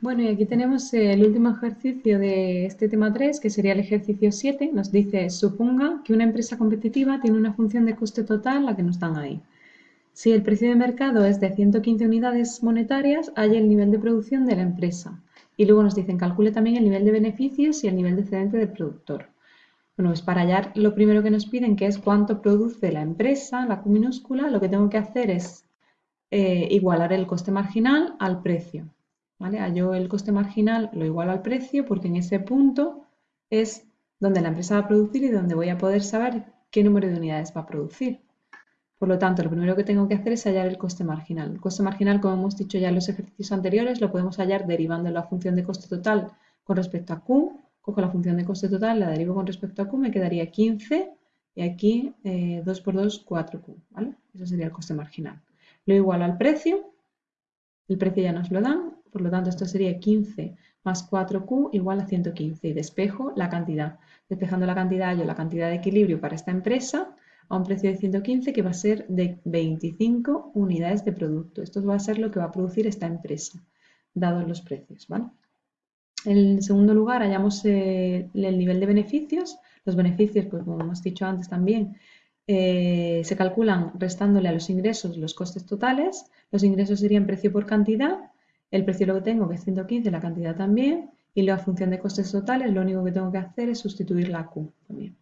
Bueno, y aquí tenemos el último ejercicio de este tema 3, que sería el ejercicio 7. Nos dice, suponga que una empresa competitiva tiene una función de coste total, la que nos dan ahí. Si el precio de mercado es de 115 unidades monetarias, hay el nivel de producción de la empresa. Y luego nos dicen, calcule también el nivel de beneficios y el nivel de excedente del productor. Bueno, pues para hallar lo primero que nos piden, que es cuánto produce la empresa, la Q minúscula, lo que tengo que hacer es eh, igualar el coste marginal al precio. ¿Vale? Hallo el coste marginal, lo igualo al precio, porque en ese punto es donde la empresa va a producir y donde voy a poder saber qué número de unidades va a producir. Por lo tanto, lo primero que tengo que hacer es hallar el coste marginal. El coste marginal, como hemos dicho ya en los ejercicios anteriores, lo podemos hallar derivando la función de coste total con respecto a Q. Cojo la función de coste total, la derivo con respecto a Q, me quedaría 15 y aquí 2 eh, por 2, 4Q. ¿vale? Ese sería el coste marginal. Lo igualo al precio, el precio ya nos lo dan, por lo tanto esto sería 15 más 4Q igual a 115 y despejo la cantidad. Despejando la cantidad yo la cantidad de equilibrio para esta empresa a un precio de 115 que va a ser de 25 unidades de producto. Esto va a ser lo que va a producir esta empresa, dados los precios. En segundo lugar, hallamos eh, el nivel de beneficios. Los beneficios, pues como hemos dicho antes también, eh, se calculan restándole a los ingresos los costes totales. Los ingresos serían precio por cantidad. El precio lo que tengo, que es 115, la cantidad también. Y la función de costes totales, lo único que tengo que hacer es sustituir la Q también.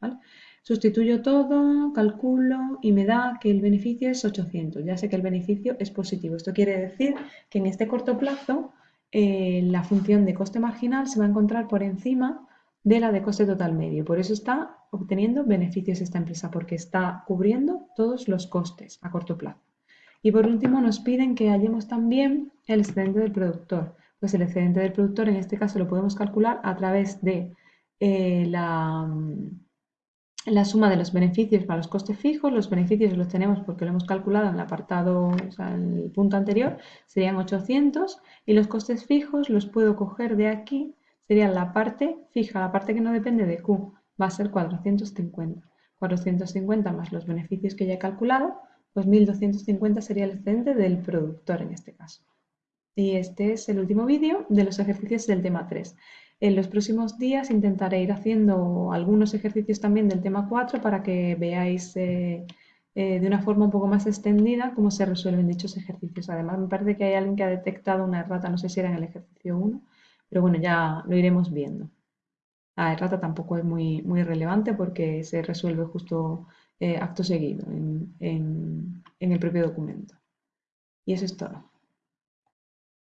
Sustituyo todo, calculo y me da que el beneficio es 800. Ya sé que el beneficio es positivo. Esto quiere decir que en este corto plazo eh, la función de coste marginal se va a encontrar por encima de la de coste total medio. Por eso está obteniendo beneficios esta empresa, porque está cubriendo todos los costes a corto plazo. Y por último nos piden que hallemos también el excedente del productor. Pues el excedente del productor en este caso lo podemos calcular a través de eh, la la suma de los beneficios para los costes fijos, los beneficios los tenemos porque lo hemos calculado en el apartado, o sea, en el punto anterior, serían 800 y los costes fijos los puedo coger de aquí, sería la parte fija, la parte que no depende de Q, va a ser 450. 450 más los beneficios que ya he calculado, pues 1250 sería el excedente del productor en este caso. Y este es el último vídeo de los ejercicios del tema 3. En los próximos días intentaré ir haciendo algunos ejercicios también del tema 4 para que veáis eh, eh, de una forma un poco más extendida cómo se resuelven dichos ejercicios. Además, me parece que hay alguien que ha detectado una errata, no sé si era en el ejercicio 1, pero bueno, ya lo iremos viendo. La errata tampoco es muy, muy relevante porque se resuelve justo eh, acto seguido en el propio documento. Y eso es todo.